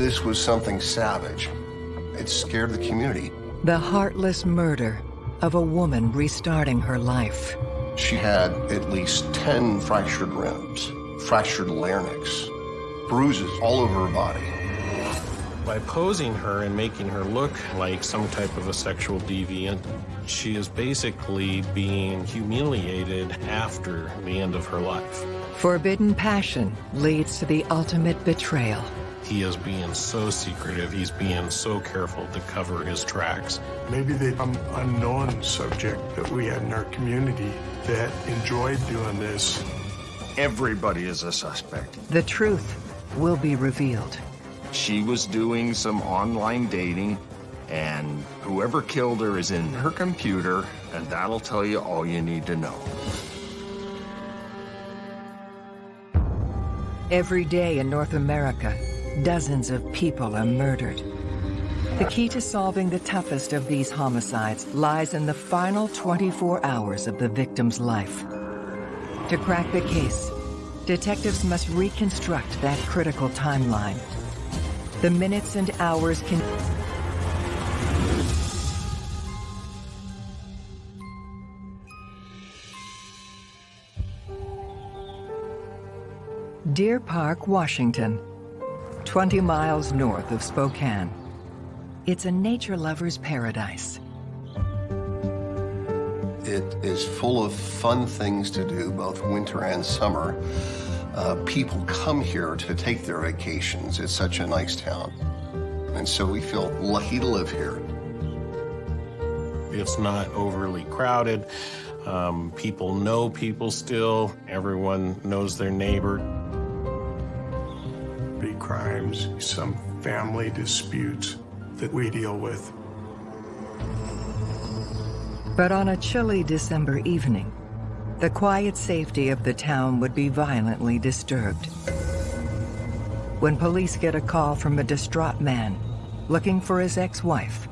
This was something savage. It scared the community. The heartless murder of a woman restarting her life. She had at least 10 fractured ribs, fractured larynx, bruises all over her body. By posing her and making her look like some type of a sexual deviant, she is basically being humiliated after the end of her life. Forbidden passion leads to the ultimate betrayal. He is being so secretive, he's being so careful to cover his tracks. Maybe the um, unknown subject that we had in our community that enjoyed doing this. Everybody is a suspect. The truth will be revealed. She was doing some online dating, and whoever killed her is in her computer, and that'll tell you all you need to know. Every day in North America, dozens of people are murdered. The key to solving the toughest of these homicides lies in the final 24 hours of the victim's life. To crack the case, detectives must reconstruct that critical timeline. The minutes and hours can... Deer Park, Washington, 20 miles north of Spokane. It's a nature lover's paradise. It is full of fun things to do, both winter and summer. Uh, people come here to take their vacations. It's such a nice town. And so we feel lucky to live here. It's not overly crowded. Um, people know people still. Everyone knows their neighbor. Crimes, some family disputes that we deal with. But on a chilly December evening, the quiet safety of the town would be violently disturbed. When police get a call from a distraught man looking for his ex-wife,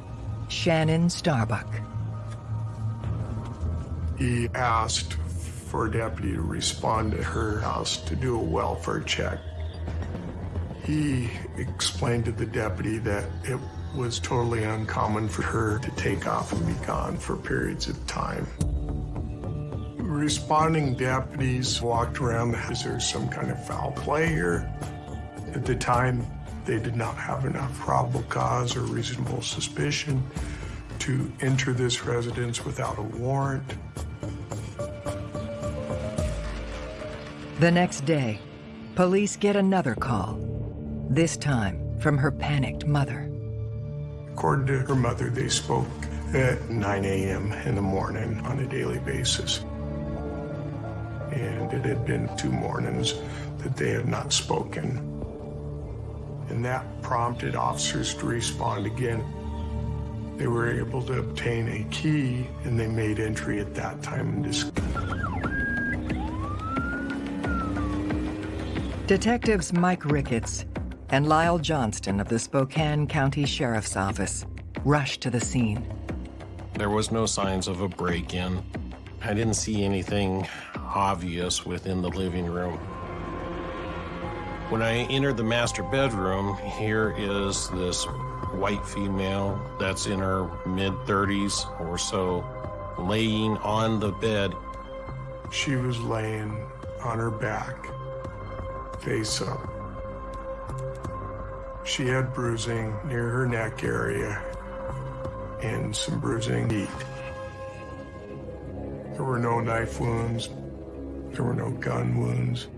Shannon Starbuck. He asked for a deputy to respond to her house to do a welfare check. He explained to the deputy that it was totally uncommon for her to take off and be gone for periods of time. Responding deputies walked around, is there some kind of foul play here? At the time, they did not have enough probable cause or reasonable suspicion to enter this residence without a warrant. The next day, police get another call, this time from her panicked mother. According to her mother, they spoke at 9 a.m. in the morning on a daily basis. And it had been two mornings that they had not spoken. And that prompted officers to respond again. They were able to obtain a key, and they made entry at that time and Detectives Mike Ricketts and Lyle Johnston of the Spokane County Sheriff's Office rushed to the scene. There was no signs of a break-in. I didn't see anything obvious within the living room. When I entered the master bedroom, here is this white female that's in her mid-30s or so, laying on the bed. She was laying on her back, face up. She had bruising near her neck area and some bruising deep. There were no knife wounds. There were no gun wounds.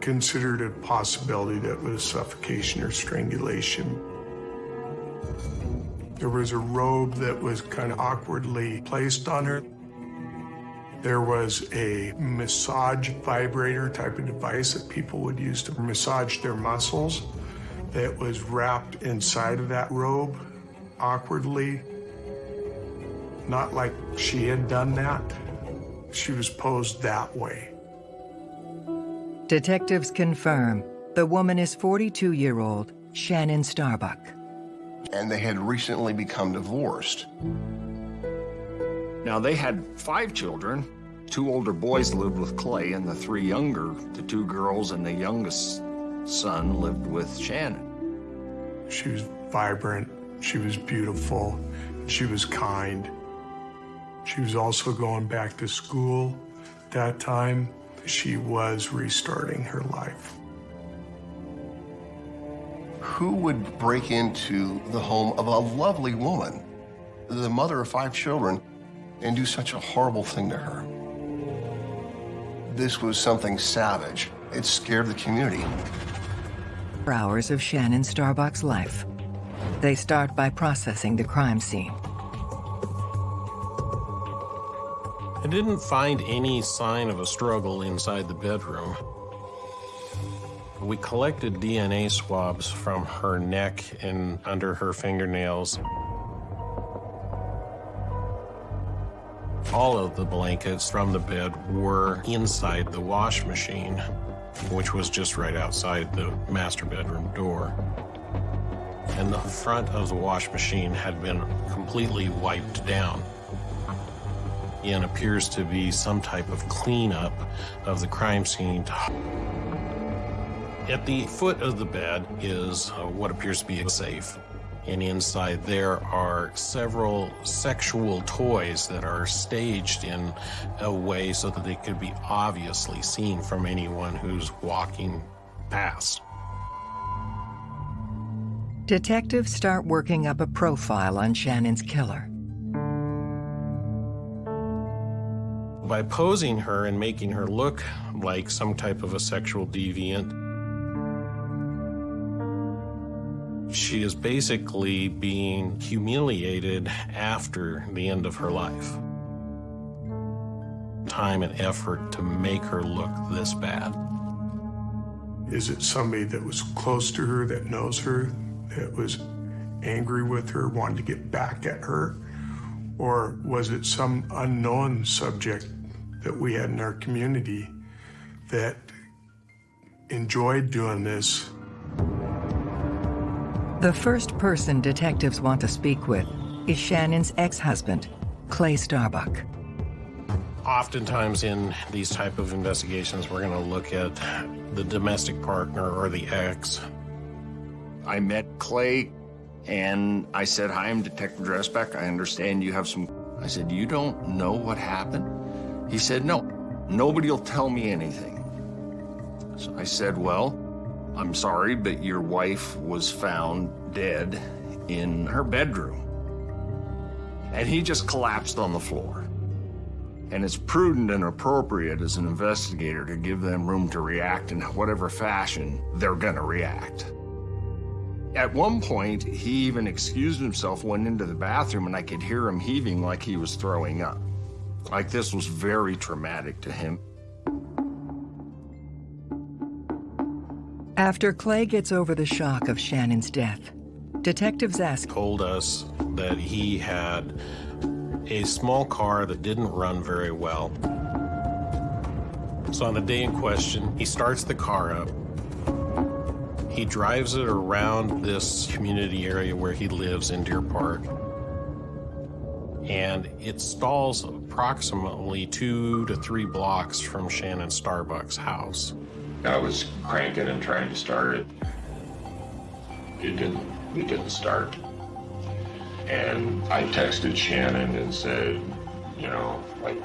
Considered a possibility that was suffocation or strangulation. There was a robe that was kind of awkwardly placed on her. There was a massage vibrator type of device that people would use to massage their muscles that was wrapped inside of that robe awkwardly. Not like she had done that. She was posed that way. Detectives confirm the woman is 42-year-old Shannon Starbuck. And they had recently become divorced. Now, they had five children. Two older boys lived with Clay, and the three younger, the two girls and the youngest son, lived with Shannon. She was vibrant, she was beautiful, she was kind. She was also going back to school that time. She was restarting her life. Who would break into the home of a lovely woman, the mother of five children, and do such a horrible thing to her? This was something savage. It scared the community. Hours of Shannon Starbuck's life. They start by processing the crime scene. I didn't find any sign of a struggle inside the bedroom. We collected DNA swabs from her neck and under her fingernails. All of the blankets from the bed were inside the wash machine, which was just right outside the master bedroom door. And the front of the wash machine had been completely wiped down and appears to be some type of cleanup of the crime scene. At the foot of the bed is uh, what appears to be a safe. And inside there are several sexual toys that are staged in a way so that they could be obviously seen from anyone who's walking past. Detectives start working up a profile on Shannon's killer. By posing her and making her look like some type of a sexual deviant, she is basically being humiliated after the end of her life. Time and effort to make her look this bad. Is it somebody that was close to her, that knows her, that was angry with her, wanted to get back at her? Or was it some unknown subject that we had in our community that enjoyed doing this? The first person detectives want to speak with is Shannon's ex-husband, Clay Starbuck. Oftentimes in these type of investigations, we're going to look at the domestic partner or the ex. I met Clay and I said, hi, I'm Detective Dressbeck. I understand you have some... I said, you don't know what happened? He said, no, nobody will tell me anything. So I said, well, I'm sorry, but your wife was found dead in her bedroom. And he just collapsed on the floor. And it's prudent and appropriate as an investigator to give them room to react in whatever fashion they're gonna react. At one point, he even excused himself, went into the bathroom, and I could hear him heaving like he was throwing up. Like this was very traumatic to him. After Clay gets over the shock of Shannon's death, detectives ask Told us that he had a small car that didn't run very well. So on the day in question, he starts the car up. He drives it around this community area where he lives in Deer Park. And it stalls approximately two to three blocks from Shannon Starbuck's house. I was cranking and trying to start it. It didn't, it didn't start. And I texted Shannon and said, you know, like,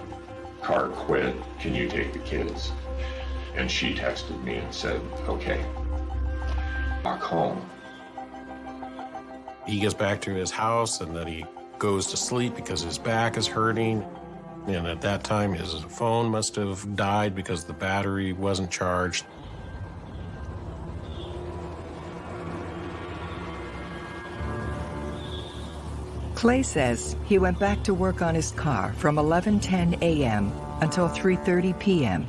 car quit, can you take the kids? And she texted me and said, okay, back home. He gets back to his house and then he goes to sleep because his back is hurting. And at that time, his phone must have died because the battery wasn't charged. Clay says he went back to work on his car from 11:10 a.m. until 3:30 p.m.,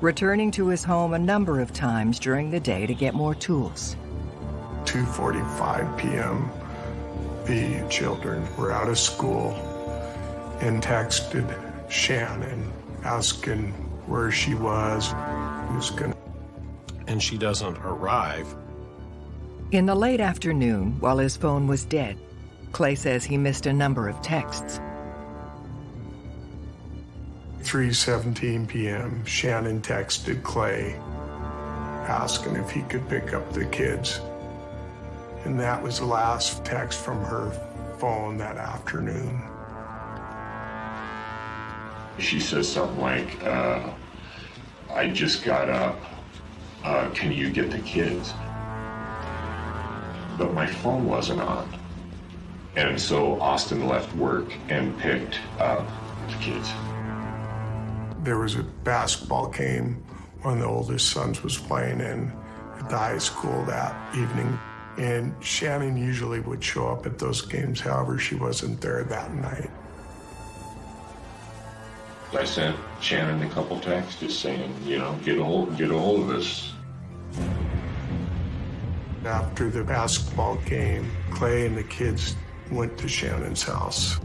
returning to his home a number of times during the day to get more tools. 2.45 p.m., the children were out of school and texted Shannon asking where she was, who's gonna... And she doesn't arrive. In the late afternoon, while his phone was dead, Clay says he missed a number of texts. 3.17 p.m., Shannon texted Clay asking if he could pick up the kids. And that was the last text from her phone that afternoon. She says something like, uh, I just got up. Uh, can you get the kids? But my phone wasn't on. And so Austin left work and picked up the kids. There was a basketball game one of the oldest sons was playing in at the high school that evening. And Shannon usually would show up at those games. However, she wasn't there that night. I sent Shannon a couple texts just saying, you know, get a hold, get a hold of us. After the basketball game, Clay and the kids went to Shannon's house.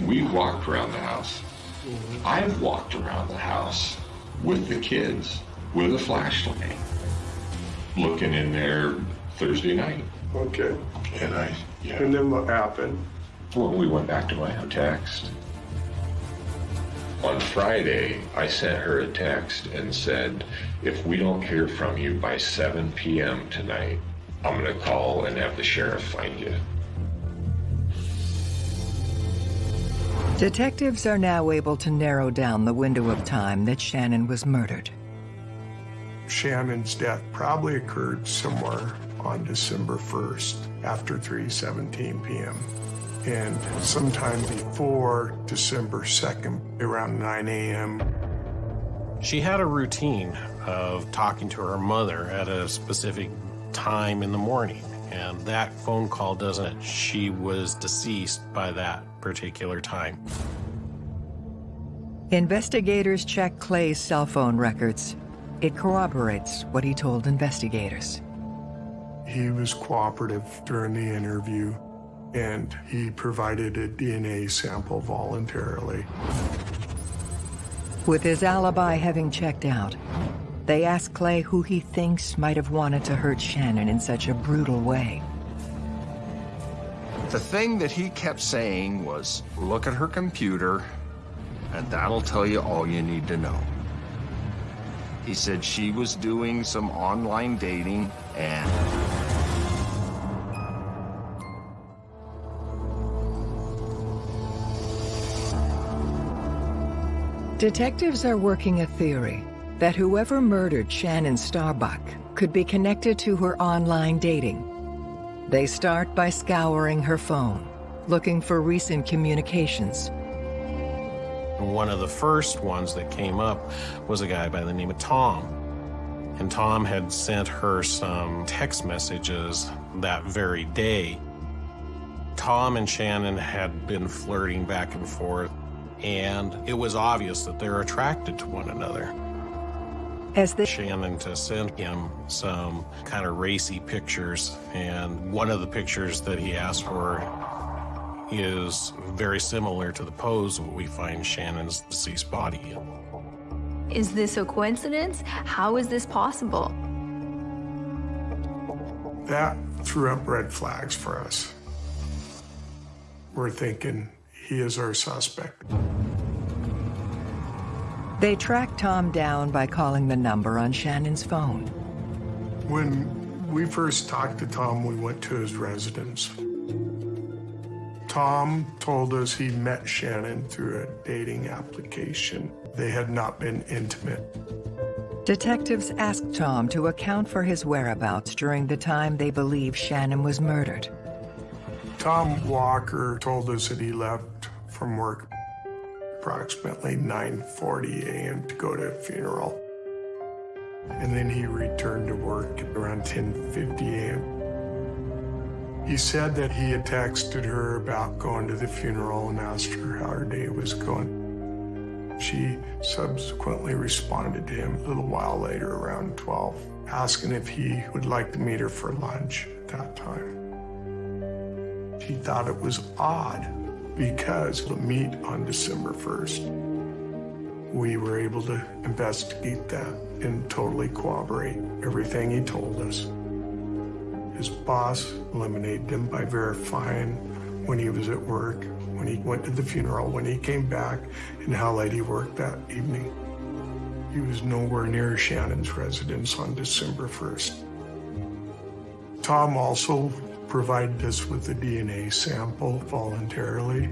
We walked around the house. Mm-hmm. I've walked around the house with the kids with a flashlight, looking in there Thursday night. Okay. And I, yeah. And then what happened? Well, we went back to my house, text. On Friday, I sent her a text and said, if we don't hear from you by 7 p.m. tonight, I'm going to call and have the sheriff find you. Detectives are now able to narrow down the window of time that Shannon was murdered. Shannon's death probably occurred somewhere on December 1st after 3:17 p.m. and sometime before December 2nd around 9 a.m. She had a routine of talking to her mother at a specific time in the morning, and that phone call doesn't. She was deceased by that particular time. Investigators check Clay's cell phone records. It corroborates what he told investigators. He was cooperative during the interview, and he provided a DNA sample voluntarily. With his alibi having checked out, they ask Clay who he thinks might have wanted to hurt Shannon in such a brutal way. The thing that he kept saying was, look at her computer, and that'll tell you all you need to know. He said she was doing some online dating and... Detectives are working a theory that whoever murdered Shannon Starbuck could be connected to her online dating they start by scouring her phone, looking for recent communications. One of the first ones that came up was a guy by the name of Tom. And Tom had sent her some text messages that very day. Tom and Shannon had been flirting back and forth, and it was obvious that they're attracted to one another as the Shannon to send him some kind of racy pictures. And one of the pictures that he asked for is very similar to the pose we find Shannon's deceased body in. Is this a coincidence? How is this possible? That threw up red flags for us. We're thinking he is our suspect. They tracked Tom down by calling the number on Shannon's phone. When we first talked to Tom, we went to his residence. Tom told us he met Shannon through a dating application. They had not been intimate. Detectives asked Tom to account for his whereabouts during the time they believe Shannon was murdered. Tom Walker told us that he left from work approximately 9.40 a.m. to go to a funeral. And then he returned to work around 10.50 a.m. He said that he had texted her about going to the funeral and asked her how her day was going. She subsequently responded to him a little while later, around 12, asking if he would like to meet her for lunch at that time. She thought it was odd because the meet on December 1st, we were able to investigate that and totally corroborate everything he told us. His boss eliminated him by verifying when he was at work, when he went to the funeral, when he came back, and how late he worked that evening. He was nowhere near Shannon's residence on December 1st. Tom also provided us with a DNA sample voluntarily.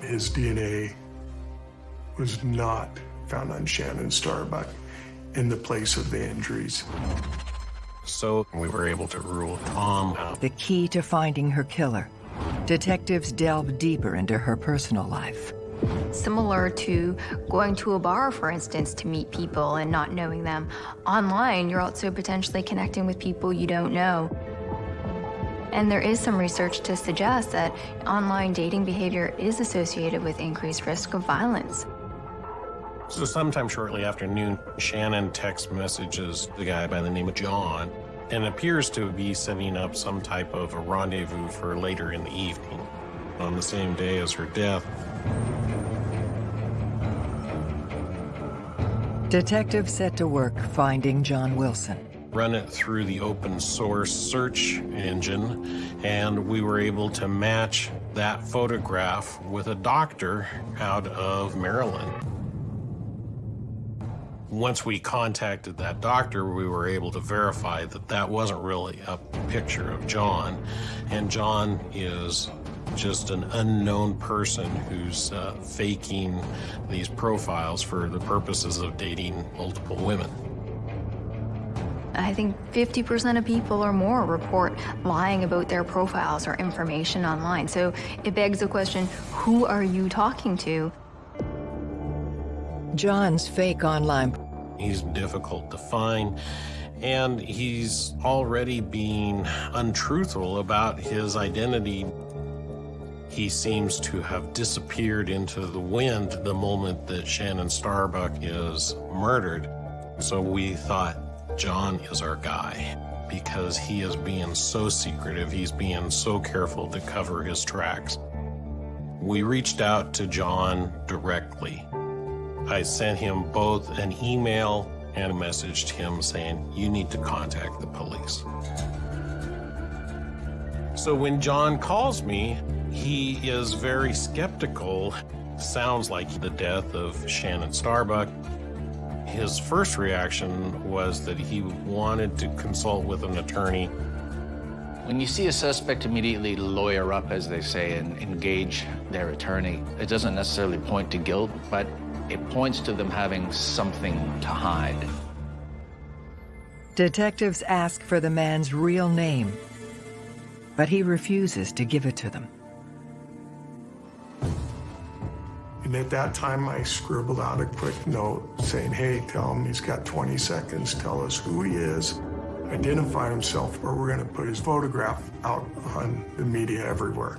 His DNA was not found on Shannon Starbuck in the place of the injuries. So we were able to rule Tom out. The key to finding her killer. Detectives delve deeper into her personal life. Similar to going to a bar, for instance, to meet people and not knowing them. Online, you're also potentially connecting with people you don't know. And there is some research to suggest that online dating behavior is associated with increased risk of violence. So sometime shortly after noon, Shannon text messages the guy by the name of John and appears to be setting up some type of a rendezvous for later in the evening on the same day as her death. Detectives set to work finding John Wilson. Run it through the open source search engine, and we were able to match that photograph with a doctor out of Maryland. Once we contacted that doctor, we were able to verify that that wasn't really a picture of John. And John is just an unknown person who's uh, faking these profiles for the purposes of dating multiple women. I think 50% of people or more report lying about their profiles or information online. So it begs the question, who are you talking to? John's fake online He's difficult to find, and he's already being untruthful about his identity. He seems to have disappeared into the wind the moment that Shannon Starbuck is murdered. So we thought John is our guy because he is being so secretive. He's being so careful to cover his tracks. We reached out to John directly I sent him both an email and a message to him saying, you need to contact the police. So when John calls me, he is very skeptical. Sounds like the death of Shannon Starbuck. His first reaction was that he wanted to consult with an attorney. When you see a suspect immediately lawyer up, as they say, and engage their attorney, it doesn't necessarily point to guilt, but it points to them having something to hide. Detectives ask for the man's real name, but he refuses to give it to them. And at that time, I scribbled out a quick note saying, hey, tell him he's got 20 seconds, tell us who he is, identify himself, or we're going to put his photograph out on the media everywhere.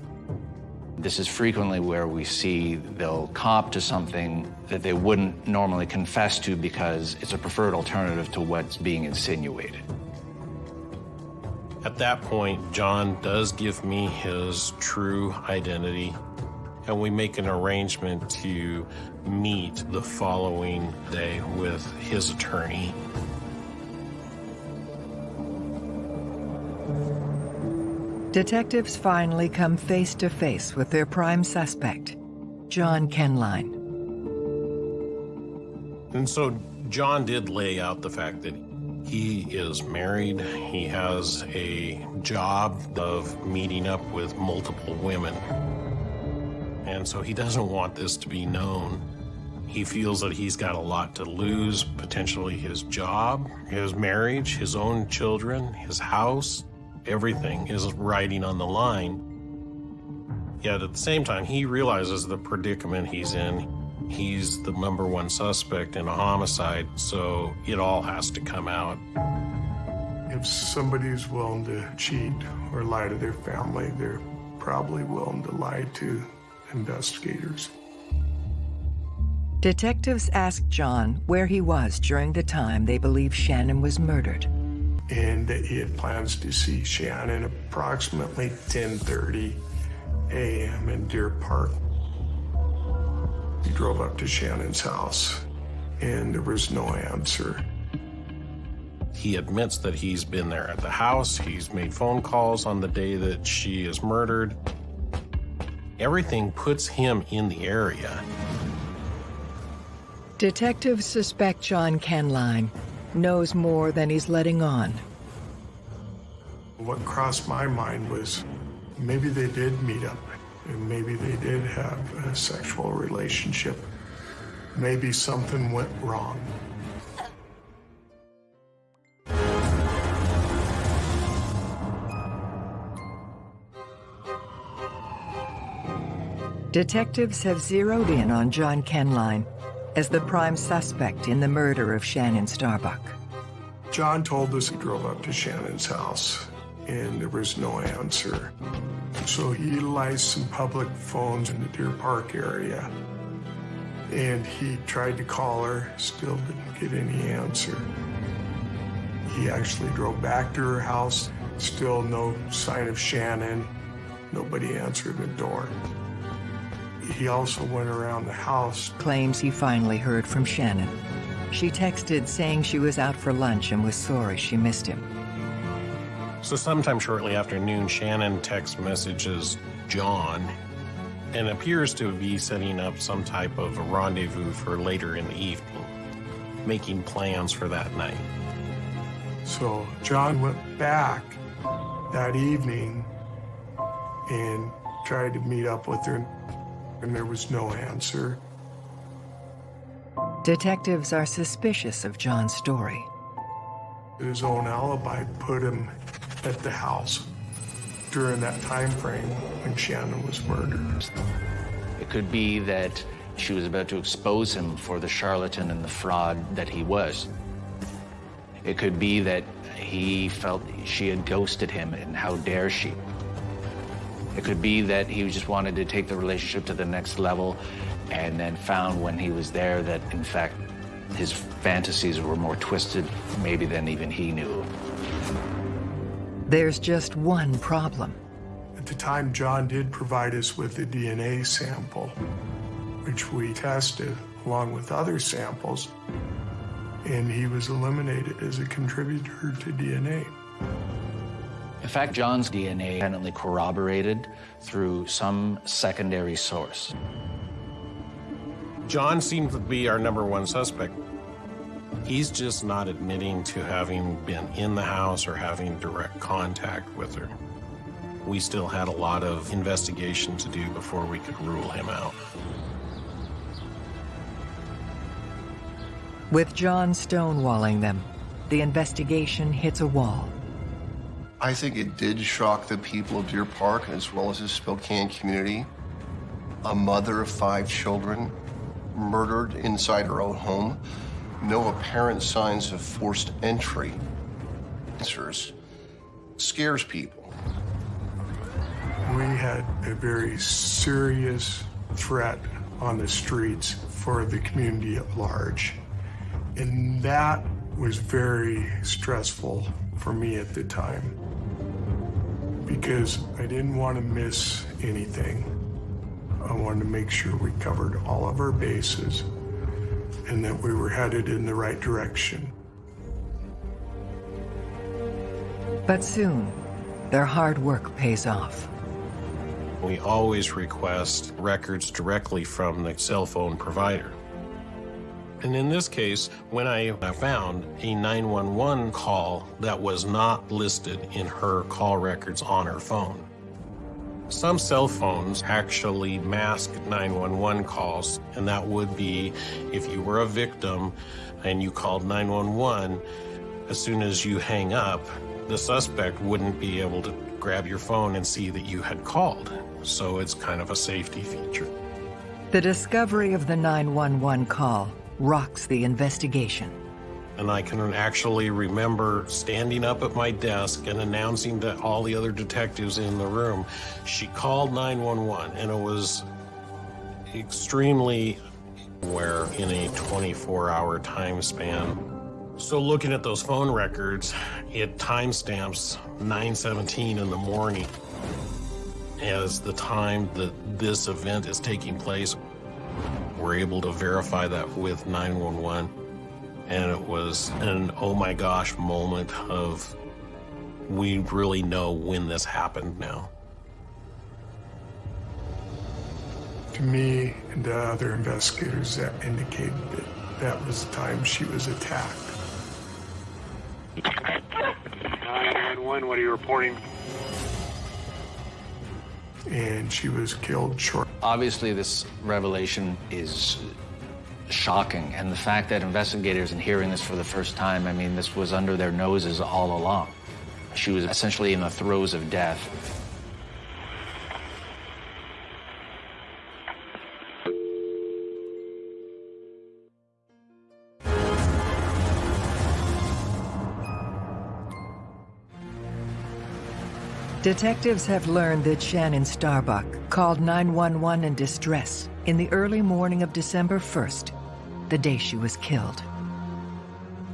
This is frequently where we see they'll cop to something that they wouldn't normally confess to because it's a preferred alternative to what's being insinuated. At that point, John does give me his true identity, and we make an arrangement to meet the following day with his attorney Detectives finally come face to face with their prime suspect, John Kenline. And so John did lay out the fact that he is married, he has a job of meeting up with multiple women. And so he doesn't want this to be known. He feels that he's got a lot to lose, potentially his job, his marriage, his own children, his house, everything is riding on the line. Yet at the same time, he realizes the predicament he's in. He's the number one suspect in a homicide, so it all has to come out. If somebody's willing to cheat or lie to their family, they're probably willing to lie to investigators. Detectives asked John where he was during the time they believe Shannon was murdered and he had plans to see Shannon approximately 10.30 a.m. in Deer Park. He drove up to Shannon's house, and there was no answer. He admits that he's been there at the house. He's made phone calls on the day that she is murdered. Everything puts him in the area. Detectives suspect John Kenline knows more than he's letting on. What crossed my mind was maybe they did meet up and maybe they did have a sexual relationship. Maybe something went wrong. Detectives have zeroed in on John Kenline as the prime suspect in the murder of Shannon Starbuck. John told us he drove up to Shannon's house and there was no answer. So he utilized some public phones in the Deer Park area. And he tried to call her, still didn't get any answer. He actually drove back to her house, still no sign of Shannon. Nobody answered the door. He also went around the house. Claims he finally heard from Shannon. She texted saying she was out for lunch and was sorry she missed him. So sometime shortly after noon, Shannon text messages John and appears to be setting up some type of a rendezvous for later in the evening, making plans for that night. So John went back that evening and tried to meet up with her, and there was no answer. Detectives are suspicious of John's story. His own alibi put him at the house during that time frame when Shannon was murdered. It could be that she was about to expose him for the charlatan and the fraud that he was. It could be that he felt she had ghosted him and how dare she. It could be that he just wanted to take the relationship to the next level and then found when he was there that, in fact, his fantasies were more twisted maybe than even he knew. There's just one problem. At the time, John did provide us with a DNA sample, which we tested along with other samples, and he was eliminated as a contributor to DNA. In fact, John's DNA independently corroborated through some secondary source. John seems to be our number one suspect. He's just not admitting to having been in the house or having direct contact with her. We still had a lot of investigation to do before we could rule him out. With John stonewalling them, the investigation hits a wall. I think it did shock the people of Deer Park as well as the Spokane community. A mother of five children murdered inside her own home no apparent signs of forced entry. Answers scares people. We had a very serious threat on the streets for the community at large. And that was very stressful for me at the time because I didn't want to miss anything. I wanted to make sure we covered all of our bases and that we were headed in the right direction. But soon, their hard work pays off. We always request records directly from the cell phone provider. And in this case, when I found a 911 call that was not listed in her call records on her phone, some cell phones actually mask 911 calls, and that would be if you were a victim and you called 911, as soon as you hang up, the suspect wouldn't be able to grab your phone and see that you had called. So it's kind of a safety feature. The discovery of the 911 call rocks the investigation. And I can actually remember standing up at my desk and announcing to all the other detectives in the room, she called 911, and it was extremely where in a 24-hour time span. So looking at those phone records, it timestamps 9:17 in the morning as the time that this event is taking place. We're able to verify that with 911 and it was an oh my gosh moment of we really know when this happened now. To me and to other investigators, that indicated that that was the time she was attacked. 911, 911, what are you reporting? And she was killed short. Obviously, this revelation is shocking, and the fact that investigators, in hearing this for the first time, I mean, this was under their noses all along. She was essentially in the throes of death. Detectives have learned that Shannon Starbuck called 911 in distress in the early morning of December 1st, the day she was killed.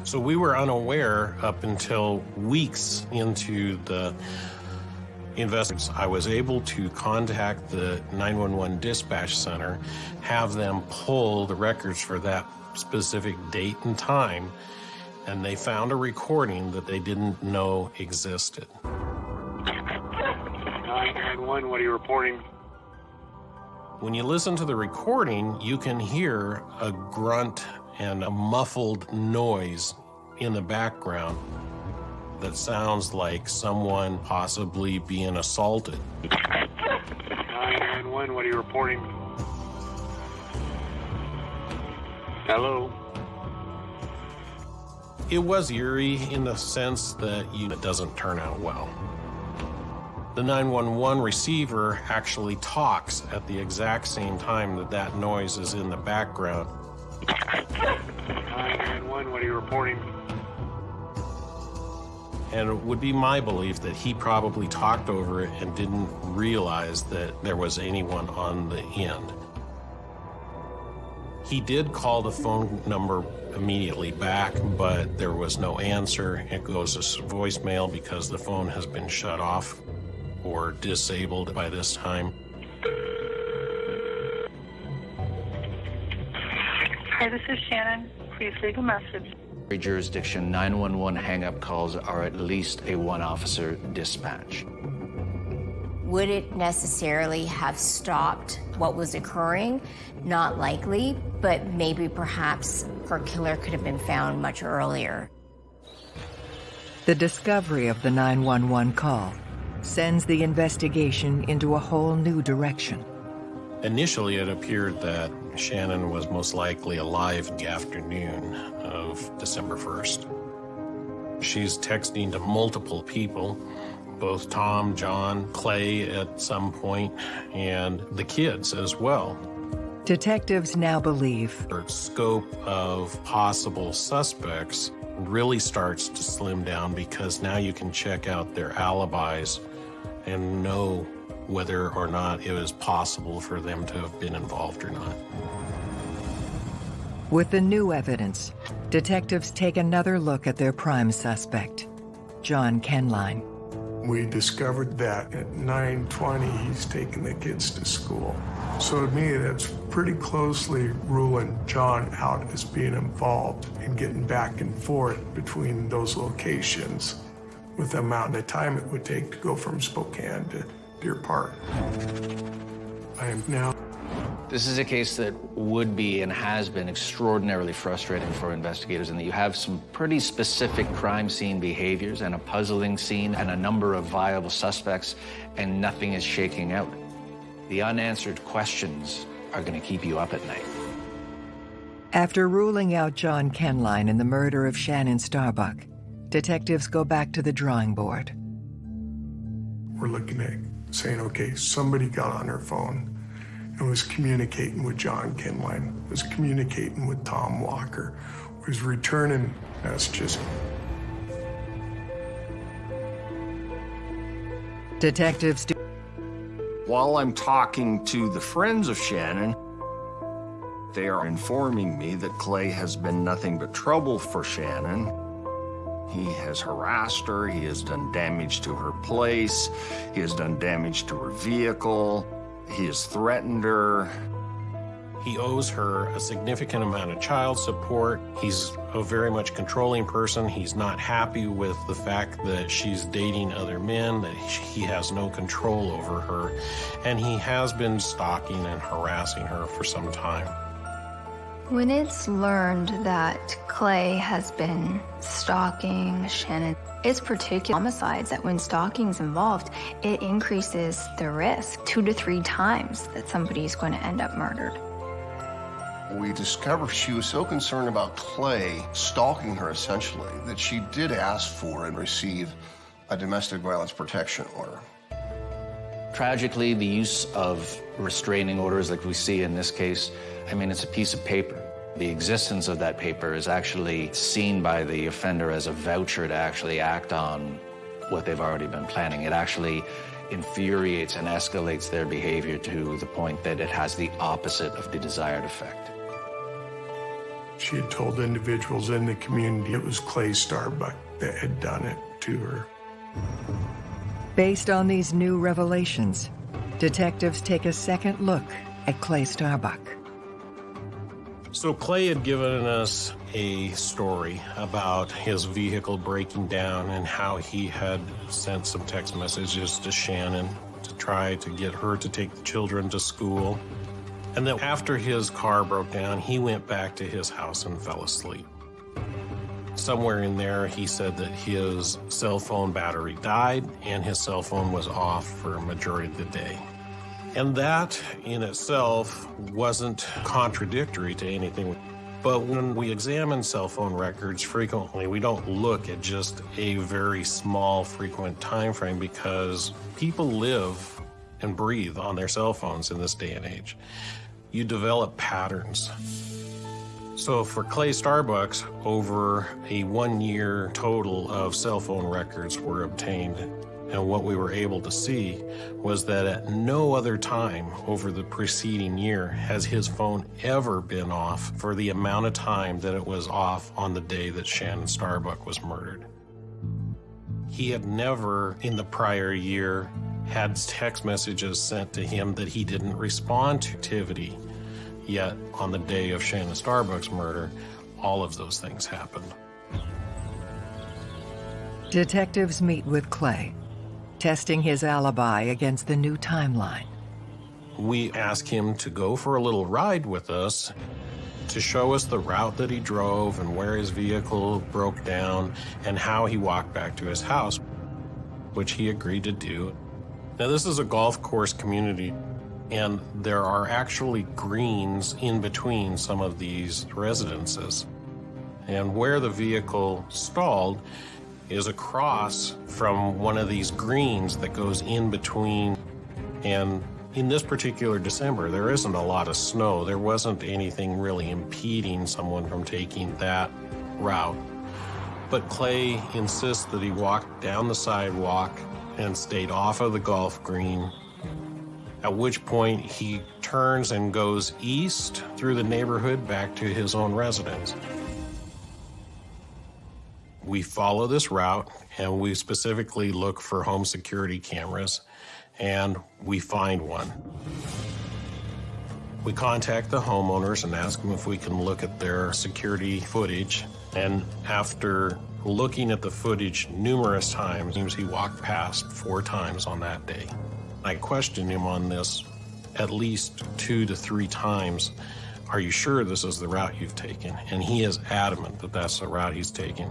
So we were unaware up until weeks into the investigation. I was able to contact the 911 dispatch center, have them pull the records for that specific date and time, and they found a recording that they didn't know existed. 911, what are you reporting? When you listen to the recording, you can hear a grunt and a muffled noise in the background that sounds like someone possibly being assaulted. 911, what are you reporting? Hello? It was eerie in the sense that you, it doesn't turn out well. The 911 receiver actually talks at the exact same time that that noise is in the background. 911, what are you reporting? And it would be my belief that he probably talked over it and didn't realize that there was anyone on the end. He did call the phone number immediately back, but there was no answer. It goes to voicemail because the phone has been shut off or disabled by this time. Hi, this is Shannon. Please leave a message. Every jurisdiction, 911 hang-up calls are at least a one-officer dispatch. Would it necessarily have stopped what was occurring? Not likely, but maybe perhaps her killer could have been found much earlier. The discovery of the 911 call sends the investigation into a whole new direction. Initially, it appeared that Shannon was most likely alive in the afternoon of December 1st. She's texting to multiple people, both Tom, John, Clay at some point, and the kids as well. Detectives now believe Her scope of possible suspects really starts to slim down because now you can check out their alibis and know whether or not it was possible for them to have been involved or not. With the new evidence, detectives take another look at their prime suspect, John Kenline. We discovered that at 9:20 he's taking the kids to school. So to me, that's pretty closely ruling John out as being involved in getting back and forth between those locations with the amount of time it would take to go from Spokane to Deer Park. I am now This is a case that would be and has been extraordinarily frustrating for investigators in that you have some pretty specific crime scene behaviors and a puzzling scene and a number of viable suspects, and nothing is shaking out. The unanswered questions are going to keep you up at night. After ruling out John Kenline in the murder of Shannon Starbuck, detectives go back to the drawing board. we're looking at saying, okay, somebody got on her phone and was communicating with John Kenline, was communicating with Tom Walker, was returning messages. Detectives do While I'm talking to the friends of Shannon, they are informing me that Clay has been nothing but trouble for Shannon. He has harassed her, he has done damage to her place, he has done damage to her vehicle, he has threatened her. He owes her a significant amount of child support. He's a very much controlling person. He's not happy with the fact that she's dating other men, that he has no control over her, and he has been stalking and harassing her for some time. When it's learned that Clay has been stalking Shannon, It's particular homicides that when stalking's involved, it increases the risk two to three times that somebody is going to end up murdered. We discovered she was so concerned about Clay stalking her essentially that she did ask for and receive a domestic violence protection order. Tragically, the use of restraining orders like we see in this case, I mean, it's a piece of paper. The existence of that paper is actually seen by the offender as a voucher to actually act on what they've already been planning. It actually infuriates and escalates their behavior to the point that it has the opposite of the desired effect. She had told individuals in the community it was Clay Starbuck that had done it to her. Based on these new revelations, detectives take a second look at Clay Starbuck. So Clay had given us a story about his vehicle breaking down and how he had sent some text messages to Shannon to try to get her to take the children to school. And then after his car broke down, he went back to his house and fell asleep. Somewhere in there, he said that his cell phone battery died and his cell phone was off for a majority of the day. And that in itself wasn't contradictory to anything. But when we examine cell phone records frequently, we don't look at just a very small frequent time frame because people live and breathe on their cell phones in this day and age. You develop patterns. So for Clay Starbucks, over a one-year total of cell phone records were obtained. And what we were able to see was that at no other time over the preceding year has his phone ever been off for the amount of time that it was off on the day that Shannon Starbuck was murdered. He had never in the prior year had text messages sent to him that he didn't respond to activity. Yet, on the day of Shannon Starbuck's murder, all of those things happened. Detectives meet with Clay, testing his alibi against the new timeline. We ask him to go for a little ride with us to show us the route that he drove and where his vehicle broke down and how he walked back to his house, which he agreed to do. Now, this is a golf course community and there are actually greens in between some of these residences. And where the vehicle stalled is across from one of these greens that goes in between. And in this particular December, there isn't a lot of snow. There wasn't anything really impeding someone from taking that route. But Clay insists that he walked down the sidewalk and stayed off of the golf green at which point he turns and goes east through the neighborhood back to his own residence. We follow this route and we specifically look for home security cameras and we find one. We contact the homeowners and ask them if we can look at their security footage. And after looking at the footage numerous times, he walked past four times on that day. I questioned him on this at least two to three times. Are you sure this is the route you've taken? And he is adamant that that's the route he's taken.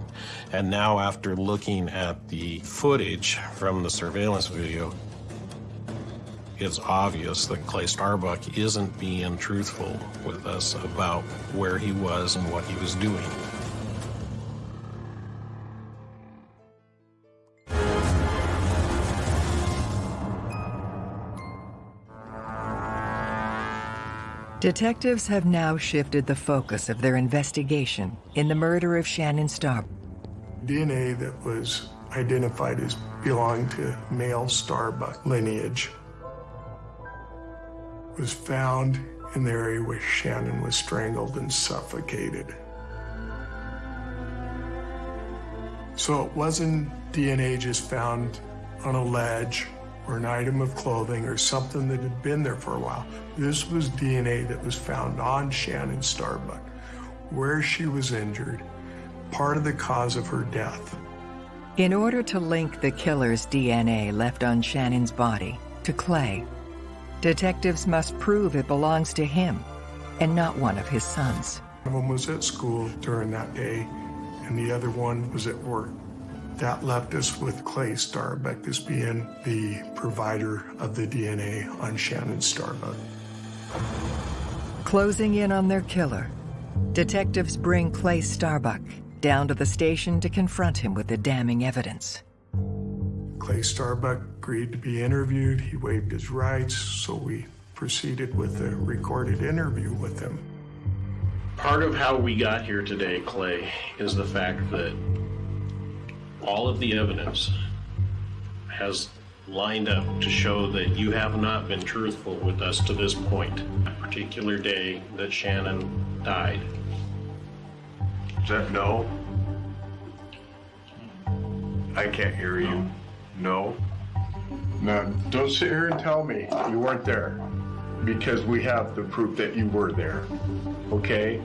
And now after looking at the footage from the surveillance video, it's obvious that Clay Starbuck isn't being truthful with us about where he was and what he was doing. Detectives have now shifted the focus of their investigation in the murder of Shannon Starbuck. DNA that was identified as belonging to male Starbuck lineage was found in the area where Shannon was strangled and suffocated. So it wasn't DNA just found on a ledge or an item of clothing or something that had been there for a while. This was DNA that was found on Shannon Starbuck, where she was injured, part of the cause of her death. In order to link the killer's DNA left on Shannon's body to Clay, detectives must prove it belongs to him and not one of his sons. One of them was at school during that day, and the other one was at work. That left us with Clay Starbuck as being the provider of the DNA on Shannon Starbuck. Closing in on their killer, detectives bring Clay Starbuck down to the station to confront him with the damning evidence. Clay Starbuck agreed to be interviewed. He waived his rights, so we proceeded with a recorded interview with him. Part of how we got here today, Clay, is the fact that all of the evidence has lined up to show that you have not been truthful with us to this point, a particular day that Shannon died. Is that no? I can't hear you. No? Now, don't sit here and tell me you weren't there because we have the proof that you were there. Okay?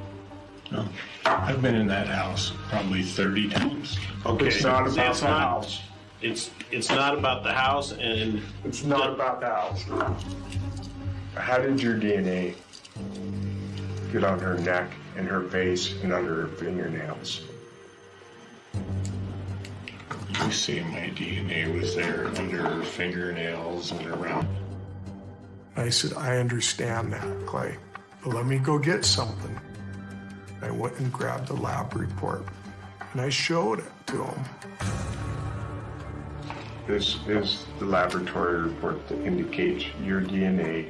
No. I've been in that house probably 30 times. Okay, it's not about it's the not- house. It's it's not about the house and It's not about the house. How did your DNA get on her neck and her face and under her fingernails? You see my DNA was there under her fingernails and around. I said, I understand that, Clay, but let me go get something. I went and grabbed the lab report and I showed it to him. This is the laboratory report that indicates your DNA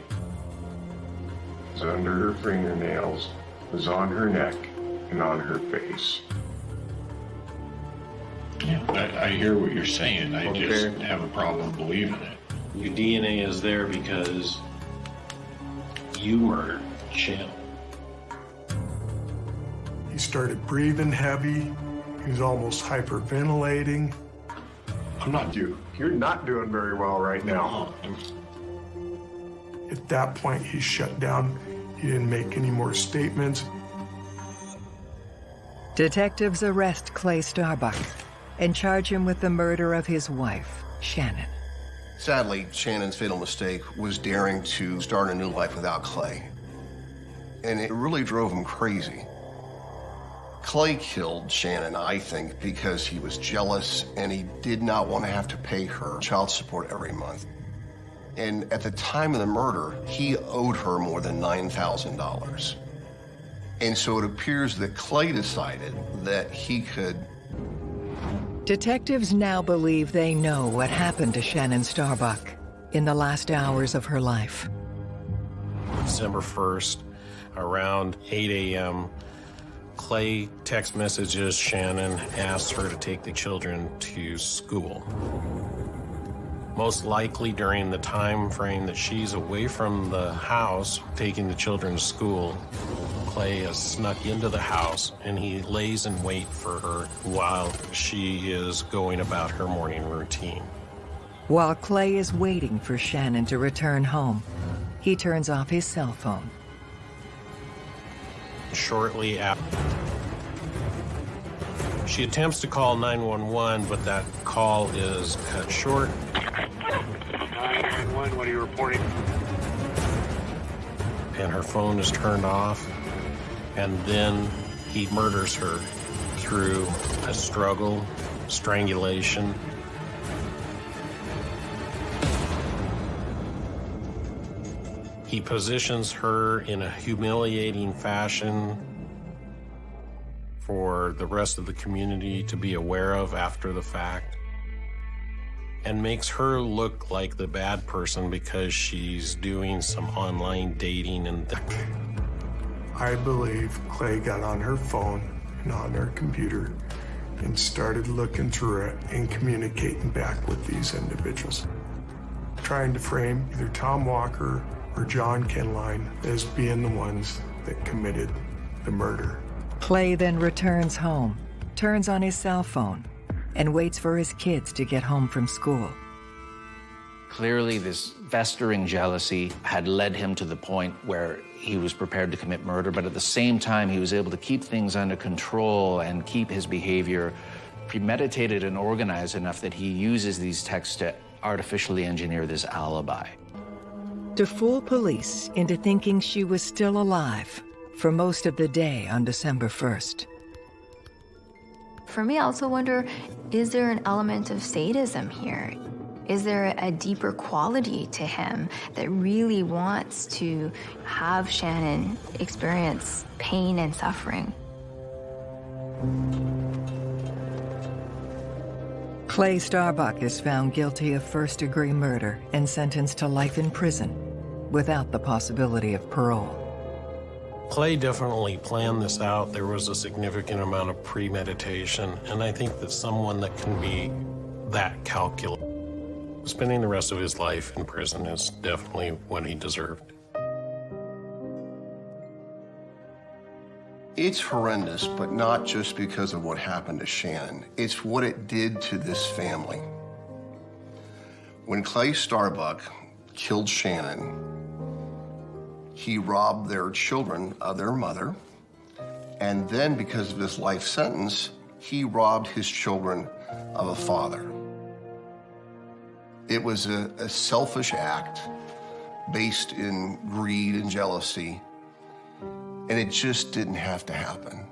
is under her fingernails, was on her neck, and on her face. Yeah, I, I hear what you're saying. I just have a problem believing it. your DNA is there because you murdered Shannon. He started breathing heavy. He was almost hyperventilating. I'm not you. You're not doing very well right now. At that point, he shut down. He didn't make any more statements. Detectives arrest Clay Starbuck and charge him with the murder of his wife, Shannon. Sadly, Shannon's fatal mistake was daring to start a new life without Clay. And it really drove him crazy. Clay killed Shannon, I think, because he was jealous and he did not want to have to pay her child support every month. And at the time of the murder, he owed her more than $9,000. And so it appears that Clay decided that he could Detectives now believe they know what happened to Shannon Starbuck in the last hours of her life. December 1st, around 8 a.m., Clay text messages Shannon, asks her to take the children to school. Most likely during the time frame that she's away from the house taking the children to school, Clay has snuck into the house and he lays in wait for her while she is going about her morning routine. While Clay is waiting for Shannon to return home, he turns off his cell phone. Shortly after, she attempts to call 911, but that call is cut short 911, what are you reporting? and her phone is turned off. And then he murders her through a struggle, strangulation. He positions her in a humiliating fashion for the rest of the community to be aware of after the fact and makes her look like the bad person because she's doing some online dating and I believe Clay got on her phone and on her computer and started looking through it and communicating back with these individuals. Trying to frame either Tom Walker or John Kenline as being the ones that committed the murder. Clay then returns home, turns on his cell phone, and waits for his kids to get home from school. Clearly, this festering jealousy had led him to the point where he was prepared to commit murder, but at the same time, he was able to keep things under control and keep his behavior premeditated and organized enough that he uses these texts to artificially engineer this alibi. To fool police into thinking she was still alive for most of the day on December 1st. for me, I also wonder is there an element of sadism here? Is there a deeper quality to him that really wants to have Shannon experience pain and suffering? Clay Starbuck is found guilty of first degree murder and sentenced to life in prison without the possibility of parole. Clay definitely planned this out. There was a significant amount of premeditation, and I think that someone that can be that calculated, spending the rest of his life in prison is definitely what he deserved. It's horrendous, but not just because of what happened to Shannon. It's what it did to this family. When Clay Starbuck killed Shannon, he robbed their children of their mother, and then because of his life sentence, he robbed his children of a father. It was a, a selfish act based in greed and jealousy and it just didn't have to happen.